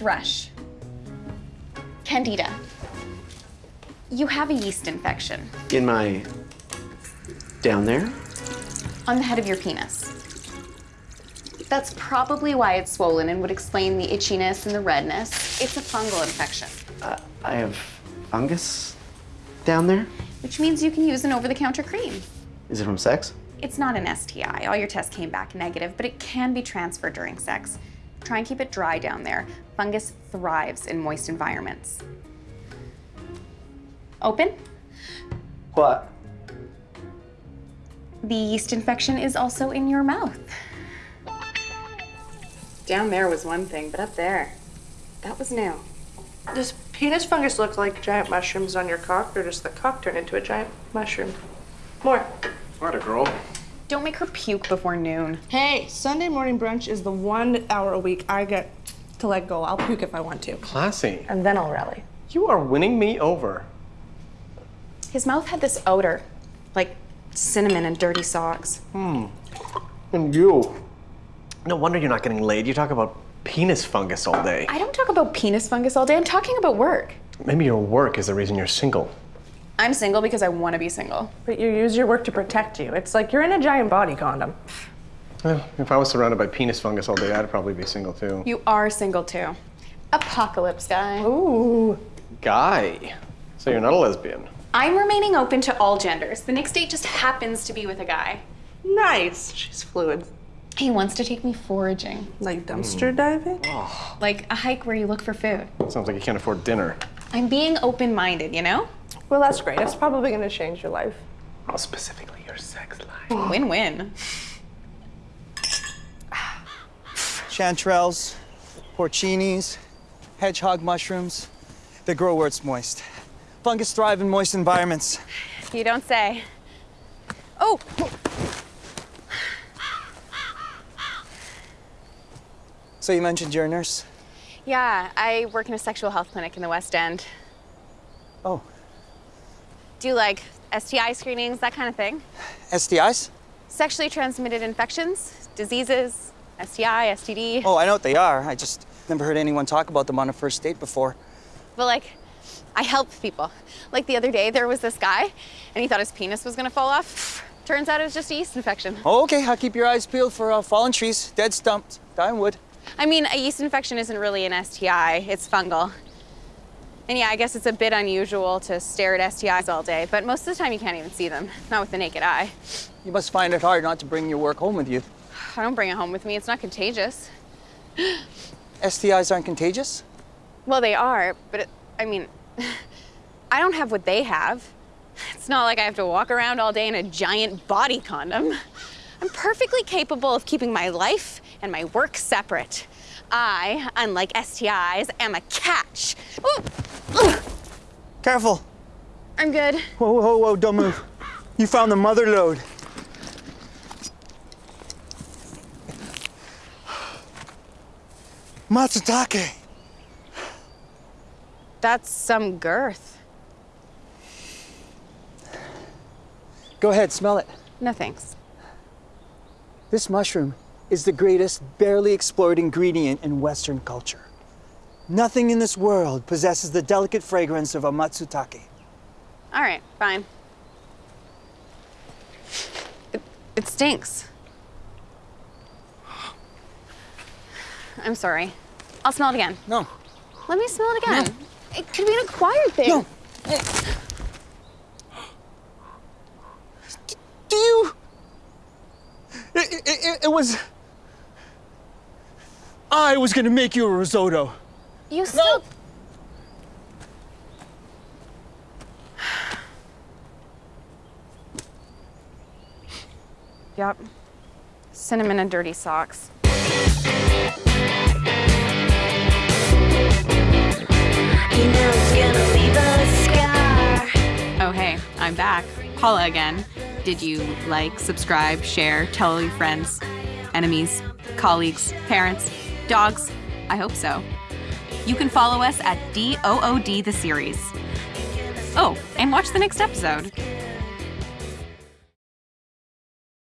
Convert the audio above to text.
Thrush. Candida. You have a yeast infection In my. down there? on the head of your penis. That's probably why it's swollen and would explain the itchiness and the redness. It's a fungal infection, I have fungus down there? which means you can use an over the counter cream. Is it from sex? It's not an STI. All your tests came back negative, but it can be transferred during sex. Try and keep it dry down there. Fungus thrives in moist environments. Open. What? The yeast infection is also in your mouth. Down there was one thing, but up there, that was new. Does penis fungus look like giant mushrooms on your cock, or does the cock turn into a giant mushroom? More. What a girl. Don't make her puke before noon. Hey, Sunday morning brunch is the one hour a week I get to let go. I'll puke if I want to. Classy. And then I'll rally. You are winning me over. His mouth had this odor, like cinnamon and dirty socks. Hmm. And you. No wonder you're not getting laid. You talk about penis fungus all day. I don't talk about penis fungus all day. I'm talking about work. Maybe your work is the reason you're single. I'm single because I want to be single. But you use your work to protect you. It's like you're in a giant body condom. Well, if I was surrounded by penis fungus all day, I'd probably be single too. You are single too. Apocalypse guy. Ooh. Guy. So you're not a lesbian. I'm remaining open to all genders. The next date just happens to be with a guy. Nice. She's fluid. He wants to take me foraging, Like dumpster diving? Mm. like a hike where you look for food. Sounds like you can't afford dinner. I'm being open minded, you know? Well, that's great. That's probably going to change your life. Oh, specifically your sex life. Win win. chanterelles, porcinis, hedgehog mushrooms. They grow where it's moist. Fungus thrive in moist environments. You don't say. Oh! So you mentioned you're a nurse? Yeah, I work in a sexual health clinic in the West End. Oh, Do like STI screenings, that kind of thing. STIs? Sexually transmitted infections, diseases, STI, STD. Oh, I know what they are. I just never heard anyone talk about them on a first date before. But like, I help people. Like the other day, there was this guy, and he thought his penis was gonna fall off. Turns out it was just a yeast infection. Oh, okay, I'll keep your eyes peeled for uh, fallen trees, dead stumps, dying wood. I mean, a yeast infection isn't really an STI, it's fungal. And yeah, I guess it's a bit unusual to stare at STIs all day, but most of the time you can't even see them, not with the naked eye. You must find it hard not to bring your work home with you. I don't bring it home with me, it's not contagious. STIs aren't contagious? Well, they are, but it, I mean, I don't have what they have. It's not like I have to walk around all day in a giant body condom. I'm perfectly capable of keeping my life and my work separate. I, unlike STIs, am a catch. Ooh, ugh, Careful. I'm good. Whoa, whoa, whoa, don't move. You found the mother lode. Matsutake. That's some girth. Go ahead, smell it. No thanks. This mushroom is the greatest barely explored ingredient in Western culture. Nothing in this world possesses the delicate fragrance of a matsutake. All right, fine. It, it stinks. I'm sorry. I'll smell it again. No, Let me smell it again. It could be an acquired thing. no. Do you? It, it, it, it was. I was gonna make you a risotto. You still. Yep. Cinnamon and dirty socks. You know it's gonna leave a scar. Oh, hey, I'm back. Paula again. Did you like, subscribe, share, tell all your friends, enemies, colleagues, parents, dogs? I hope so. You can follow us at DOOD the series. Oh, and watch the next episode.